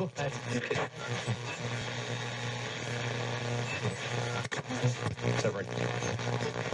go ahead. Severin.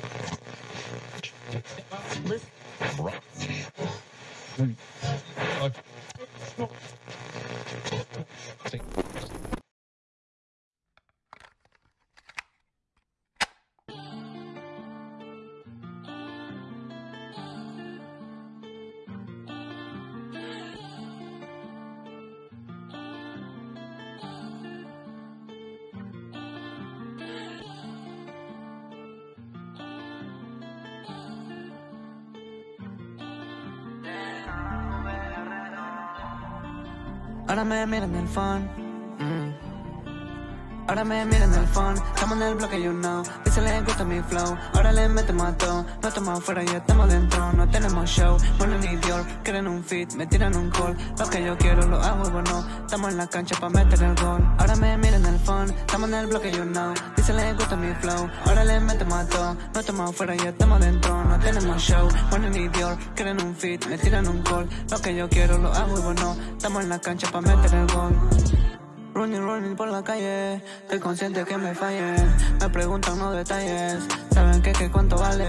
Ahora me miran el phone. Mm. Ahora me miran el phone, estamos en el bloque, you know. Dice le gusta mi flow, ahora le metemos a No estamos afuera, ya estamos dentro, no tenemos show. Bueno ni Dior, quieren un fit, me tiran un call. Lo que yo quiero lo hago, bueno. Estamos en la cancha pa' meter el gol. Ahora me miran el phone, estamos en el bloque, you know. Dice le gusta mi flow, ahora le metemos a No estamos afuera, ya estamos dentro, no tenemos show. Bueno ni Dior, quieren un fit, me tiran un call. Lo que yo quiero lo hago, bueno. Estamos en la cancha pa' meter el gol Running, running por la calle, estoy consciente que me fallen Me preguntan los detalles, saben que, que cuánto vale.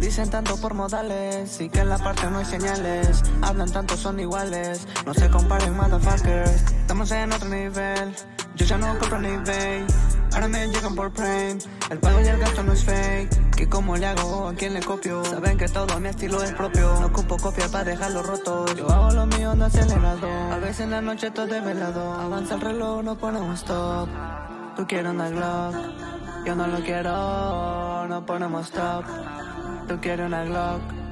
Dicen tanto por modales, y que en la parte no hay señales. Hablan tanto, son iguales, no se comparen motherfuckers Estamos en otro nivel, yo ya no compro ni eBay Ahora me llegan por Prime, el pago y el gasto no es fake ¿Qué cómo le hago? ¿A quién le copio? Saben que todo mi estilo es propio. No ocupo copia para dejarlo roto. Yo hago lo mío no acelerado. A veces en la noche todo velado. Avanza el reloj, no ponemos stop. Tú quieres una Glock Yo no lo quiero, no ponemos stop. Tú quieres una Glock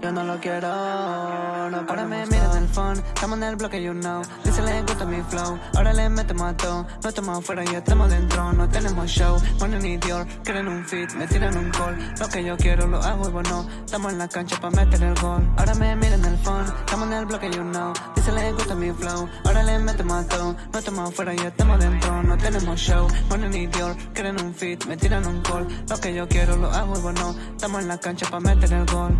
yo no lo quiero, no Ahora me miran el phone, estamos en el bloque, you know. Dice le gusta mi flow, ahora le metemos a todo. No estamos afuera, ya estamos dentro, no tenemos show. Bueno ni Dior, quieren un fit, me tiran un call. Lo que yo quiero lo hago y bueno Estamos en la cancha pa' meter el gol. Ahora me miran el phone, estamos en el bloque, you know. Dice le gusta mi flow, ahora le metemos a todo. No estamos afuera, ya estamos dentro, no tenemos show. Bueno ni Dior, quieren un fit, me tiran un call. Lo que yo quiero lo hago y bueno Estamos en la cancha pa' meter el gol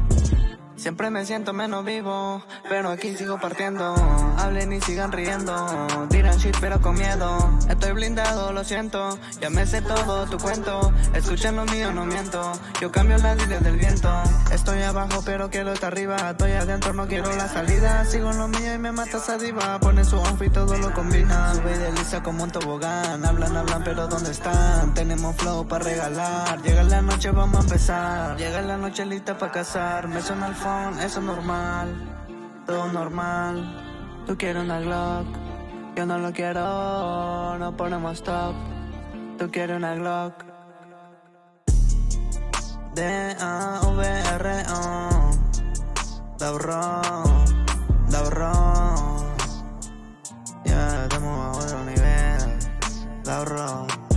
Siempre me siento menos vivo, pero aquí sigo partiendo. Hablen y sigan riendo, dirán shit pero con miedo. Estoy blindado, lo siento, ya me sé todo tu cuento. Escuchen lo mío, no miento, yo cambio las líneas del viento. Estoy abajo pero quiero estar arriba, estoy adentro, no quiero la salida. Sigo en lo mío y me mata esa diva, pone su outfit, todo lo combina. Sube y desliza como un tobogán, hablan, hablan pero ¿dónde están? Tenemos flow para regalar, llega la noche, vamos a empezar. Llega la noche lista para casar, me suena el eso es normal, todo normal. Tú quieres una Glock, yo no lo quiero, no ponemos top. Tú quieres una Glock. D-A-V-R-O, Daurón, Daurón. Ya yeah, estamos a otro nivel, Daurón.